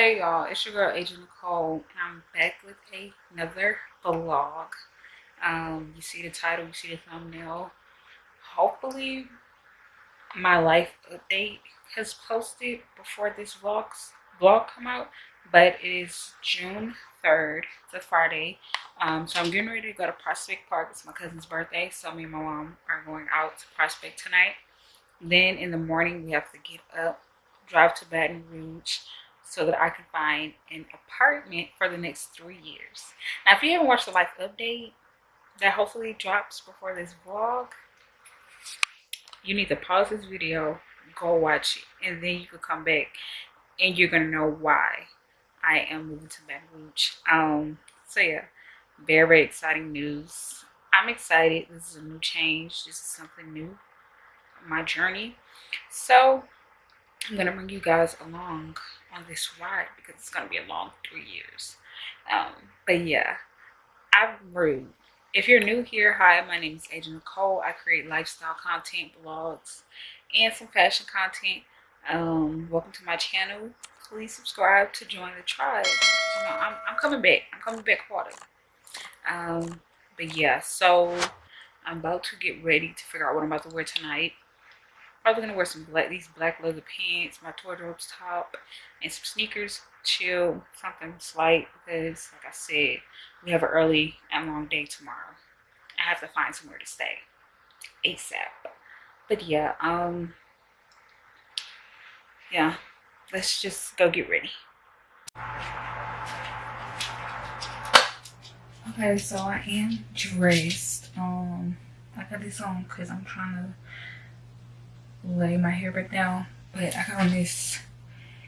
Hey y'all, it's your girl Agent Nicole. and I'm back with another vlog. Um, you see the title, you see the thumbnail. Hopefully my life update has posted before this vlog's vlog come out, but it is June 3rd. It's a Friday. Um, so I'm getting ready to go to Prospect Park. It's my cousin's birthday, so me and my mom are going out to Prospect tonight. Then in the morning we have to get up, drive to Baton Rouge so that I can find an apartment for the next three years. Now, if you haven't watched the life update that hopefully drops before this vlog, you need to pause this video, go watch it, and then you can come back and you're gonna know why I am moving to Baton Rouge. Um, so yeah, very, very exciting news. I'm excited. This is a new change. This is something new. My journey. So I'm gonna bring you guys along on this ride because it's gonna be a long three years. Um, but yeah, I'm rude. If you're new here, hi, my name is Agent Nicole. I create lifestyle content, blogs, and some fashion content. Um, welcome to my channel. Please subscribe to join the tribe. You know, I'm, I'm coming back. I'm coming back harder. Um, but yeah, so I'm about to get ready to figure out what I'm about to wear tonight probably gonna wear some black these black leather pants my Tordropes top and some sneakers chill something slight because like i said we have an early and long day tomorrow. I have to find somewhere to stay asap but yeah um yeah let's just go get ready. Okay so i am dressed um i got this on because i'm trying to lay my hair back down. But I got on this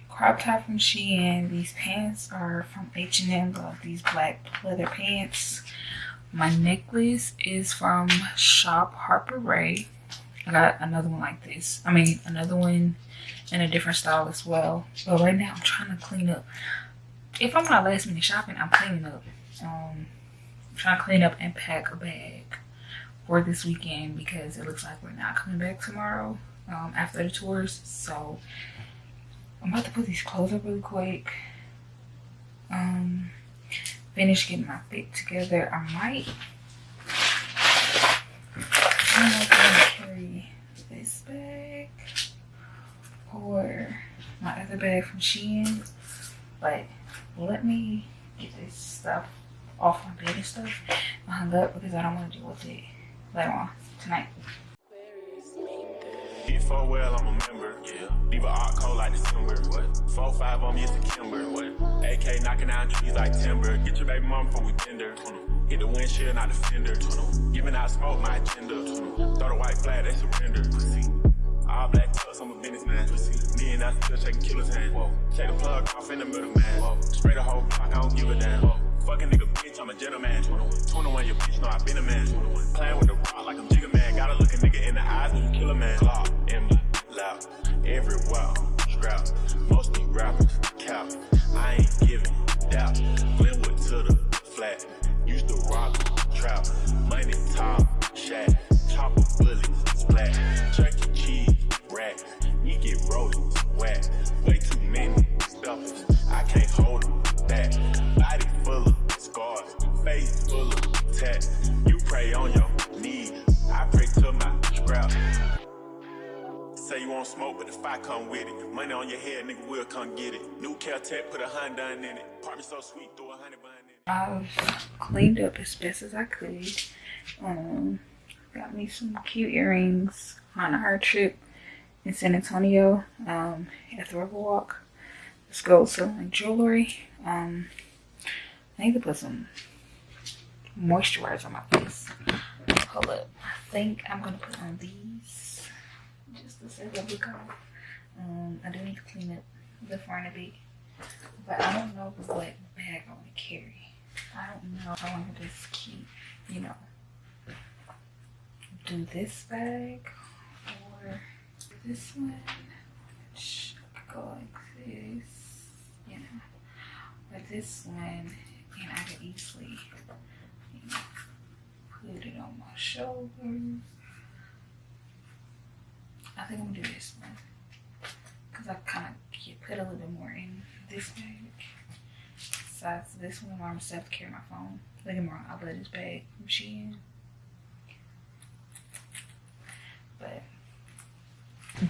crop top from Shein. These pants are from H&M. These black leather pants. My necklace is from Shop Harper Ray. I got another one like this. I mean, another one in a different style as well. But right now, I'm trying to clean up. If I'm not last minute shopping, I'm cleaning up. Um, I'm trying to clean up and pack a bag for this weekend because it looks like we're not coming back tomorrow um, after the tours. So I'm about to put these clothes up really quick. Um, finish getting my fit together. I might. I don't know if I'm gonna carry this bag or my other bag from Shein, but let me get this stuff off my bed and stuff hung up because I don't want to deal with it later on tonight. Four well, I'm a member. Yeah. Leave a hot cold like December. What? Four five on me, it's a Kimber. What? AK knocking down trees like timber. Get your baby mom before we tender. Hit the windshield, not the fender. Giving out smoke, my agenda. Throw the white flag, they surrender. Pussy. All black tucks, I'm a businessman. Pussy. Me and I still shaking killer's hand. Whoa. Take the plug off in the middle, man. Whoa. Spray the whole block, I don't give a damn. Fucking nigga, I'm a gentleman. 21, your bitch know I been a man. Playing with the rock like I'm Jigga Man. Gotta look a nigga in the eyes when you kill a man. Clock, M, loud, everywhere. Scrap, most these rappers, cap. I ain't giving doubt. Glenwood to the flat. Used to rock, trap. Money, top, shack. Chopper, bullets, splat. Chuck E. Cheese, rat. You get rolling, whack. Way too many stuffers. I can't hold them back. Scars, face full of tats. You pray on your knees, I pray to my scrap. Say you want smoke, but the fire come with it. Money on your head, nigga, will come get it. New Caltech, put a Honda in it. Apartment so sweet, throw a honey bun in it. I've cleaned up as best as I could. Um, got me some cute earrings on our trip in San Antonio um, at the Riverwalk. Let's go selling jewelry. Um, I need to put some moisturizer on my face. Hold up. I think I'm gonna put on these just to say that look off. Um, I do need to clean up the front a bit, but I don't know what bag I want to carry. I don't know I want to just keep, you know, do this bag or this one. Which go like this, you know, or this one I can easily put it on my shoulder. I think I'm gonna do this one because I kind of put a little bit more in this bag. Besides this one, I'm set to carry my phone. Look at more. I let this bag Shein. But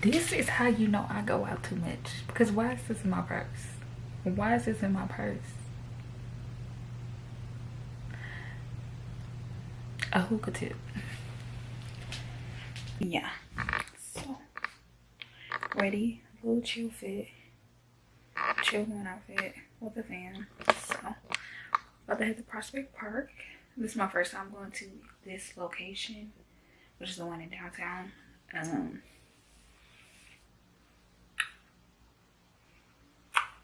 this is how you know I go out too much. Because why is this in my purse? Why is this in my purse? A hookah tip. Yeah. So, ready. Little chill fit. Chill going outfit with a fan. So, about to head to Prospect Park. This is my first time going to this location, which is the one in downtown. Um,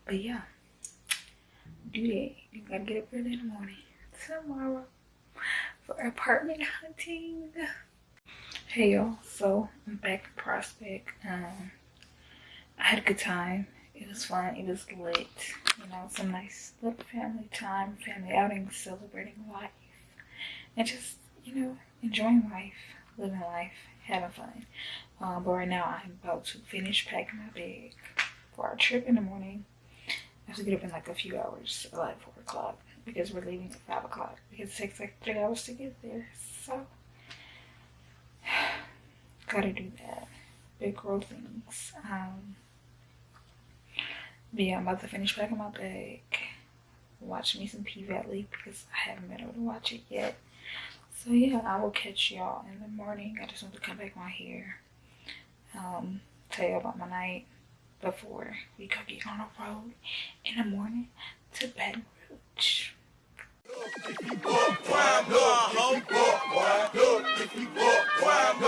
but yeah, do that. You gotta get up early in the morning tomorrow for apartment hunting. Hey y'all, so I'm back in Prospect. Um, I had a good time. It was fun. It was lit. You know, some nice little family time, family outing, celebrating life, and just you know enjoying life, living life, having fun. Um, but right now I'm about to finish packing my bag for our trip in the morning. I have to get up in like a few hours, like four o'clock, because we're leaving at five o'clock. Because it takes like three hours to get there. So gotta do that. Big girl things. Um but yeah, I'm about to finish packing my bag. Watch me some P Valley because I haven't been able to watch it yet. So yeah, I will catch y'all in the morning. I just want to come back my hair. Um, tell you about my night before we go get on the road in the morning to Baton Rouge. If you walk, climb, look, if you walk, climb, look, if you walk, climb.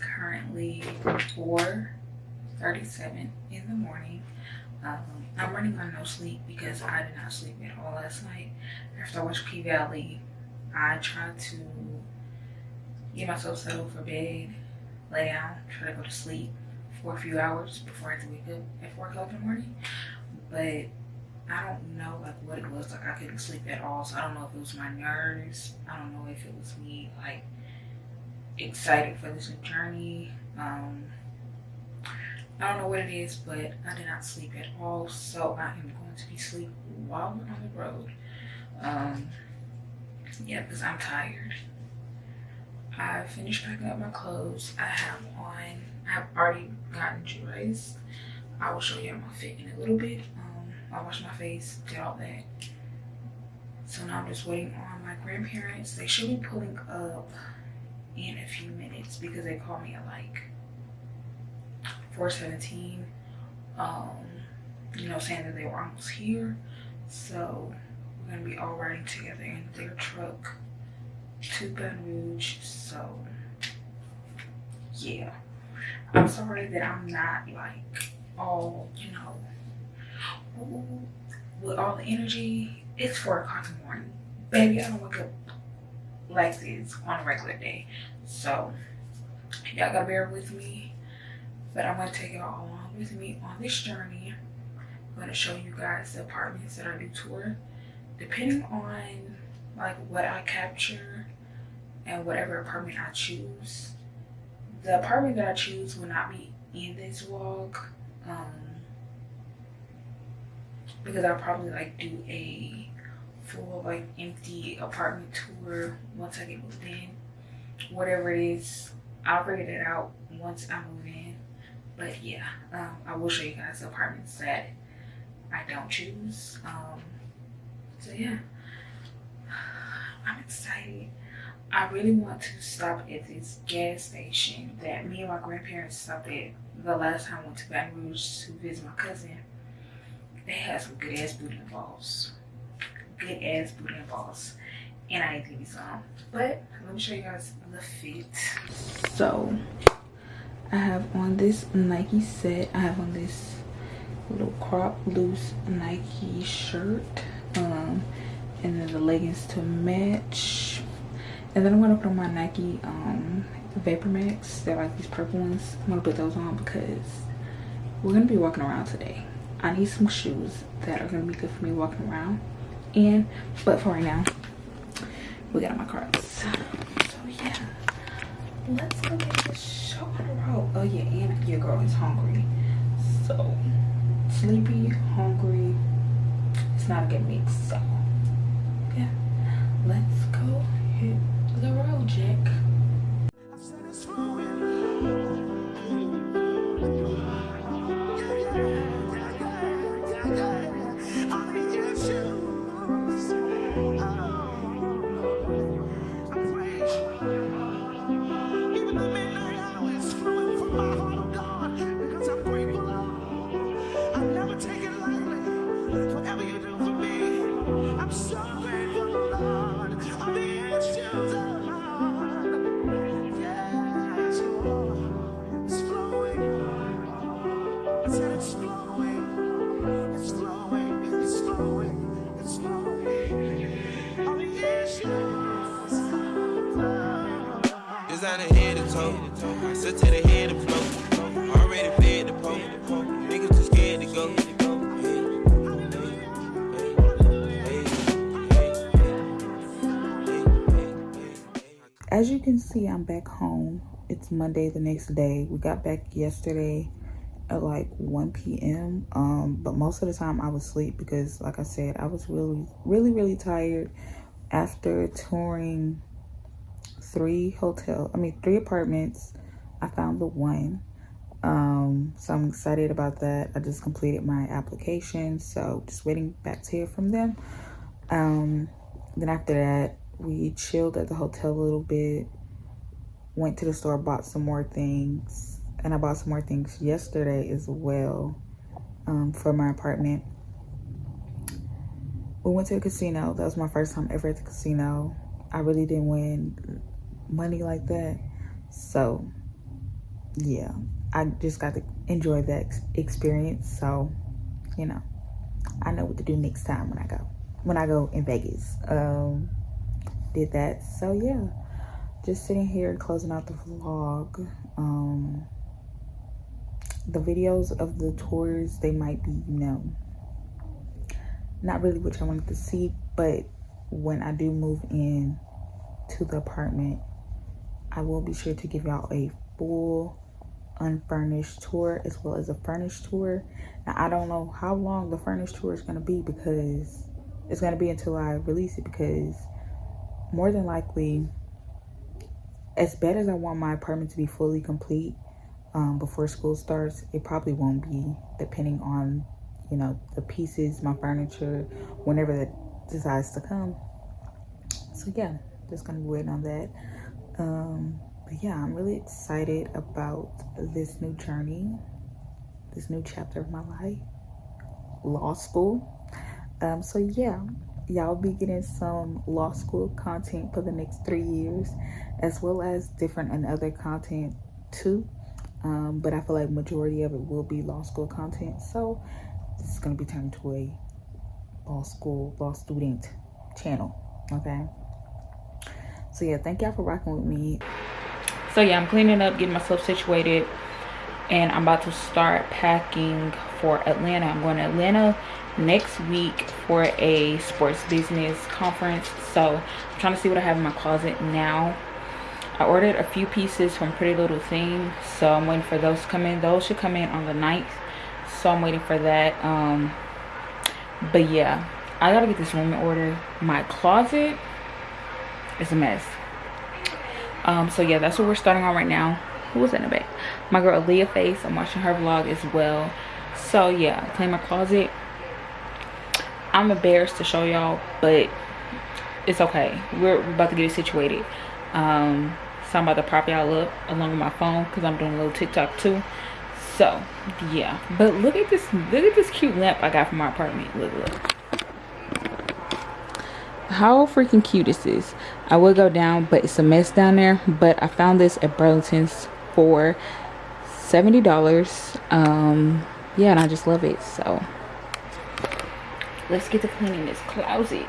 Currently 4.37 in the morning. Um, I'm running on no sleep because I did not sleep at all last night. After I watched P-Valley, I tried to get myself settled for bed, lay down, try to go to sleep for a few hours before I had to wake up at 4 o'clock in the morning. But I don't know like what it was. Like I couldn't sleep at all. So I don't know if it was my nerves. I don't know if it was me like excited for this journey. Um, I don't know what it is, but I did not sleep at all. So I am going to be sleep while we're on the road. Um, yeah, because I'm tired. I finished packing up my clothes. I have on, I have already gotten dressed. I will show you my fit in a little bit. Um, I washed my face, did all that. So now I'm just waiting on my grandparents. They should be pulling up in a few minutes because they called me at like 417 um you know saying that they were almost here. So we're gonna be all riding together in their truck to Baton Rouge. So yeah. I'm sorry that I'm not like all you know with all the energy. It's four o'clock in the morning. Baby I don't wake up like this on a regular day. So y'all gotta bear with me. But I'm gonna take y'all along with me on this journey. I'm gonna show you guys the apartments that I do tour. Depending on like what I capture and whatever apartment I choose. The apartment that I choose will not be in this vlog. Um, because I'll probably like do a full like empty apartment tour once I get moved in. Whatever it is, I'll figure it out once I move in. But yeah, um, I will show you guys the apartments that I don't choose. Um, so yeah, I'm excited. I really want to stop at this gas station that me and my grandparents stopped at the last time I went to Baton Rouge to visit my cousin. They had some good ass boudin balls. Good ass booty and balls. And I didn't think some. But let me show you guys the fit. So I have on this Nike set. I have on this little crop loose Nike shirt. Um, and then the leggings to match. And then I'm gonna put on my Nike um, Vapor Max. They're like these purple ones. I'm gonna put those on because we're gonna be walking around today. I need some shoes that are gonna be good for me walking around. And, but for right now, we got my cards. So yeah, let's go get this show on the road. Oh yeah, and your girl is hungry. So, sleepy, hungry, it's not a good mix. So, yeah, let's go hit the road, Jack. As you can see i'm back home. It's monday the next day. We got back yesterday at like 1 p.m um but most of the time i was asleep because like i said i was really really really tired after touring three hotel i mean three apartments. I found the one. Um so i'm excited about that. I just completed my application so just waiting back to hear from them. Um then after that we chilled at the hotel a little bit went to the store bought some more things and i bought some more things yesterday as well um, for my apartment. We went to a casino. That was my first time ever at the casino. I really didn't win money like that. So yeah i just got to enjoy that experience. So you know i know what to do next time when i go when i go in vegas. Um did that. So yeah. Just sitting here closing out the vlog. Um the videos of the tours they might be you know not really what i wanted to see but when i do move in to the apartment i will be sure to give y'all a full unfurnished tour as well as a furnished tour. Now i don't know how long the furnished tour is going to be because it's going to be until i release it because more than likely, as bad as I want my apartment to be fully complete um, before school starts, it probably won't be, depending on, you know, the pieces, my furniture, whenever that decides to come. So yeah, just gonna be waiting on that. Um, but yeah, I'm really excited about this new journey, this new chapter of my life, law school. Um, so yeah, y'all be getting some law school content for the next three years as well as different and other content too. Um, but i feel like majority of it will be law school content. So this is going to be turned to a law school law student channel okay? So yeah thank y'all for rocking with me. So yeah i'm cleaning up getting myself situated and i'm about to start packing for atlanta. I'm going to atlanta next week for a sports business conference. So i'm trying to see what i have in my closet now. I ordered a few pieces from pretty little thing so i'm waiting for those to come in. Those should come in on the 9th so i'm waiting for that um but yeah. I gotta get this room in order. My closet is a mess. Um so yeah that's what we're starting on right now. Who was in the back my girl leah face i'm watching her vlog as well. So yeah clean my closet. I'm embarrassed to show y'all but it's okay. We're, we're about to get it situated. Um so i'm about to prop y'all up along with my phone because i'm doing a little tiktok too. So yeah. But look at this look at this cute lamp i got from my apartment. Look look. How freaking cute is i will go down but it's a mess down there but i found this at burlington's for 70 dollars. Um yeah and i just love it so. Let's get to cleaning this closet.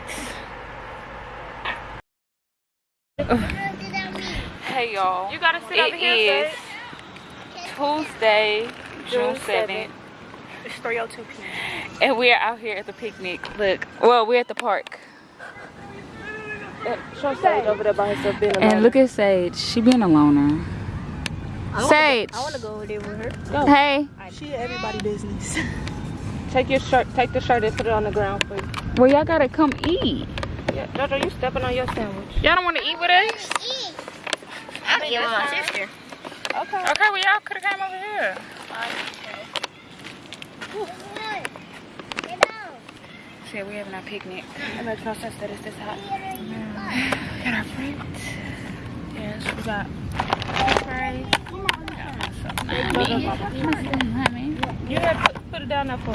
Hey y'all. You gotta sit it over here. is tuesday june 7th It's 3:02 p.m. and we're out here at the picnic. Look. Well we're at the park. Show Sage over there by herself being and look at sage. She being a loner sage I wanna go over there with her. hey She everybody business. take your shirt, take the shirt and put it on the ground for you. well y'all gotta come eat Yeah, Jojo, you stepping on your sandwich. y'all don't want to eat with us I'm eating with my sister. Okay. okay well y'all could have came over here See, we're having our picnic. It makes no sense that it's this hot. Got our fruit. Yes, we got fries. You had put, put it down there for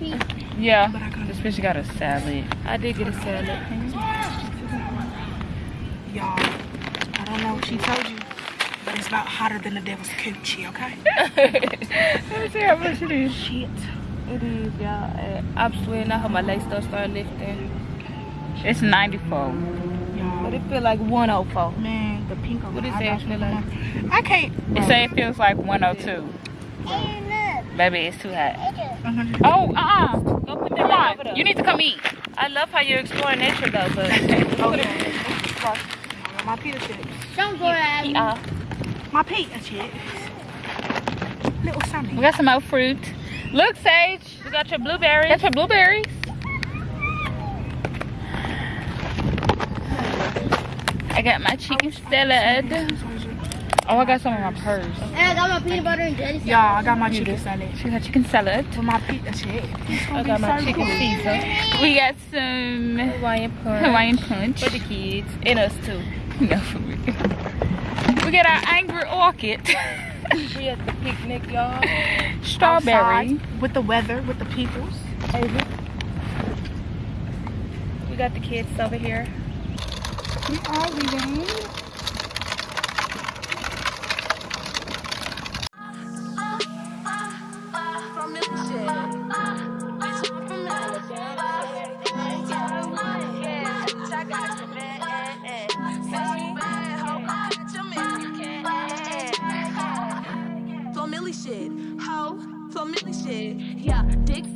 me. Yeah, this bitch got a salad. I did get a salad. Y'all, I don't know what she told you, but it's about hotter than the devil's coochie, okay? Let me see how much it is. Shit. It is, y'all. I'm sweating. I hope my legs don't start lifting. It's 94. But it feel like 104. man, the pink on What the is that feel like? I can't. It say it feels like 102. Baby, it's too hot. Uh-huh. Oh, uh-uh. Go put that back over on. You need to come eat. I love how you're exploring nature though, but Okay. My pita chips. Don't uh, My pita chips. Little Sammy. We got some more fruit. Look, Sage. We got your blueberries. Got your blueberries. I got my chicken salad. Oh, I got some in my purse. And I got my peanut butter and jelly sandwich. Y'all, I got my chicken salad She got chicken salad. with my pita chips. I got my chicken Caesar. We got some Hawaiian punch. Hawaiian punch. For the kids. And us too. No, for real. We got our Angry Orchard. We at the picnic, y'all. Strawberry. Outside with the weather, with the peoples. We got the kids over here. We are leaving. Shit, ho, family shit. Yeah, dicks